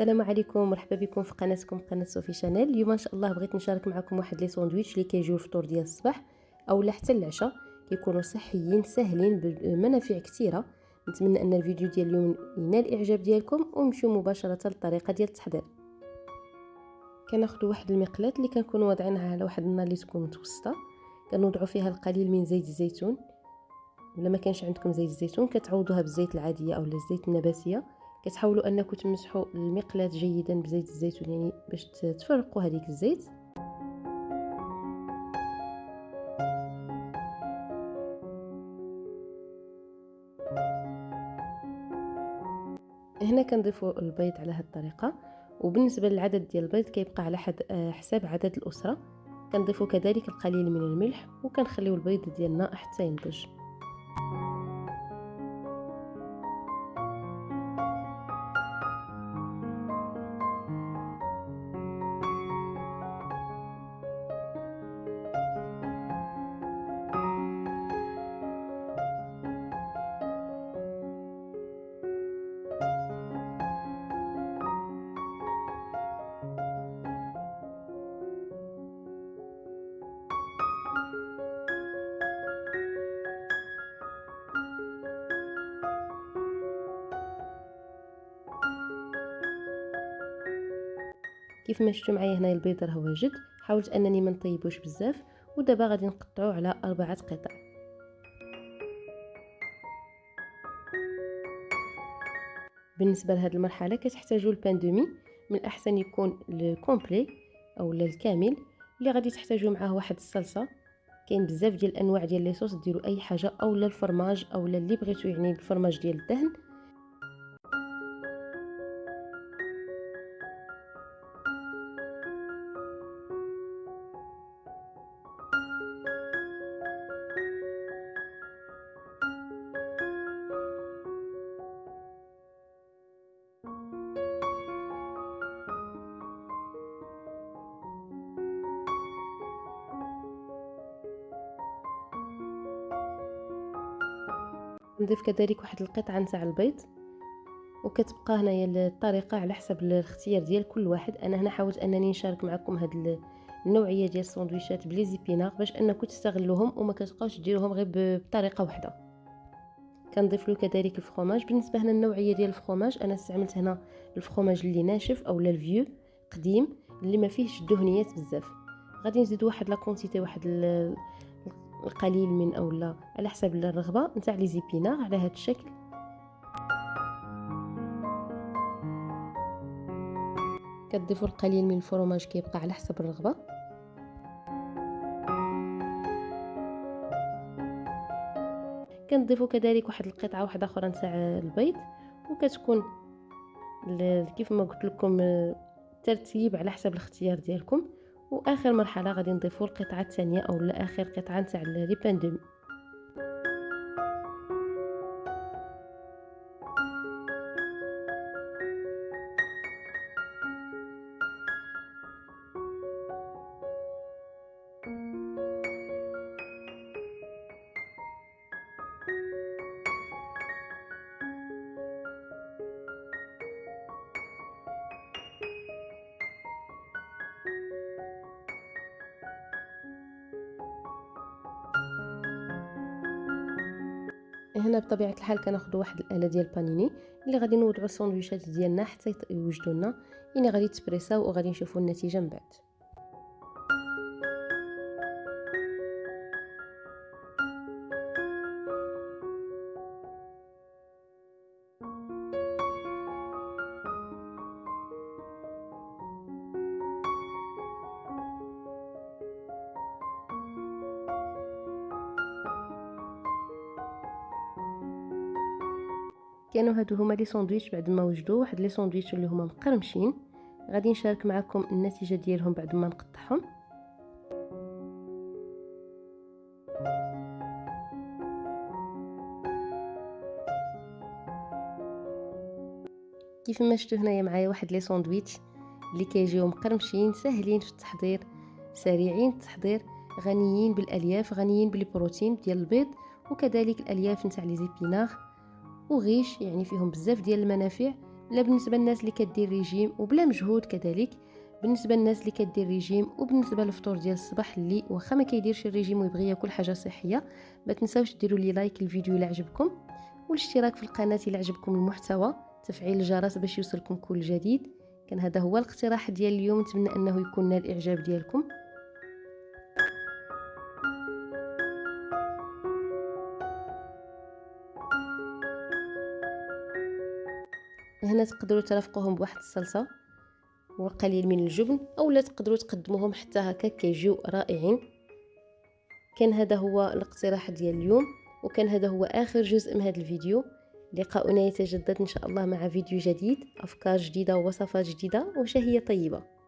السلام عليكم مرحبا بكم في قناتكم قناة صوفي شانيل. اليوم إن شاء الله بغيت نشارك معكم واحد les sandwichs اللي كيجيو الفطور ديال الصباح أولا حتى العشاء كيكونوا صحيين ساهلين بمنافع كثيرة. نتمنى أن الفيديو ديال اليوم ينال الاعجاب ديالكم ونمشيو مباشرة للطريقه ديال التحضير. كناخذ واحد المقلاة اللي كنكونوا واضعينها على واحد النار اللي تكون متوسطة. كنوضعوا فيها القليل من زيت الزيتون. ولا ما كانش عندكم زيت الزيتون كتعوضوها بالزيت العادية اولا الزيت النباتية. كتحاولوا انكم تمسحوا المقلاة جيدا بزيت الزيتون يعني باش تفرقوا هذيك الزيت. هنا كنضيفوا البيض على هذه الطريقة وبالنسبة للعدد ديال البيض كيبقى على حد آه، حساب عدد الأسرة. كنضيفوا كذلك القليل من الملح وكنخليو البيض ديالنا حتى ينضج. كيف ما شفتوا معايا هنا البيض راه واجد حاولت أنني ما نطيبوش بزاف ودابا غادي نقطعوه على أربعة قطع. بالنسبة لهذه المرحلة كتحتاجوا ال pain de mie من الأحسن يكون ال complet أو الكامل اللي غادي تحتاجوا معاه واحد الصلصة. كاين بزاف ديال الأنواع ديال les sauces ديروا أي حاجة اولا الفرماج اولا اللي بغيتو يعني الفرماج ديال الدهن. نضيف كذلك واحد القطعة نتاع البيض وكتبقى هنايا الطريقة على حسب الاختيار ديال كل واحد. أنا هنا حاولت أنني نشارك معكم هاد النوعية ديال الساندويشات ب les épinards باش أنكم تستغلوهم وما كتبقاوش ديروهم غير بطريقة واحدة كنضيف له كذلك ال fromage بالنسبة هنا النوعيه ديال ال fromage أنا استعملت هنا ال fromage اللي ناشف اولا ال vieux قديم اللي ما فيهش دهنيات بزاف. غادي نزيد واحد la quantité واحد القليل من اولا على حسب الرغبة نتاع لي زيبينار على هذا الشكل. كتضيفوا القليل من الفرماج كيبقى على حسب الرغبة. كنضيفوا كذلك واحد القطعة واحدة أخرى نتاع البيض وكتكون كيف ما قلت لكم ترتيب على حسب الاختيار ديالكم. وآخر مرحلة غادي نضيفوا القطعة الثانية أو آخر قطعة نتاع لي هنا بطبيعة الحال كناخذ واحد الآلة ديال البانيني اللي غادي نوضعوا الساندويشات ديالنا حتى يوجدوا لنا. يعني غادي تبريساو وغادي نشوفوا النتيجة من بعد. كانوا هادو هما les sandwichs بعد ما وجدوا واحد les sandwichs اللي هما مقرمشين. غادي نشارك معكم النتيجة ديالهم بعد ما نقطعهم. كيف ما شفتوا هنايا معايا واحد les sandwichs اللي كيجيو مقرمشين ساهلين في التحضير سريعين التحضير غنيين بالألياف غنيين بالبروتين ديال البيض وكذلك الألياف نتاع les épinards. و riche يعني فيهم بزاف ديال المنافع لا بالنسبة للناس اللي كدير ريجيم وبلا مجهود كذلك بالنسبة للناس اللي كدير ريجيم وبالنسبه للفطور ديال الصباح اللي واخا ما كيديرش الريجيم ويبغي ياكل حاجة صحية ما تنساوش ديروا لي like الفيديو إلا عجبكم والاشتراك في القناة إلا عجبكم المحتوى تفعيل الجرس باش يوصلكم كل جديد. كان هذا هو الاقتراح ديال اليوم نتمنى أنه يكون نال الاعجاب ديالكم. هنا تقدروا ترافقوهم بواحد الصلصة وقليل من الجبن اولا تقدروا تقدموهم حتى هكا كيجيو رائعين. كان هذا هو الاقتراح ديال اليوم وكان هذا هو آخر جزء من هذا الفيديو. لقاؤنا يتجدد إن شاء الله مع فيديو جديد أفكار جديدة ووصفات جديدة وشهية طيبة.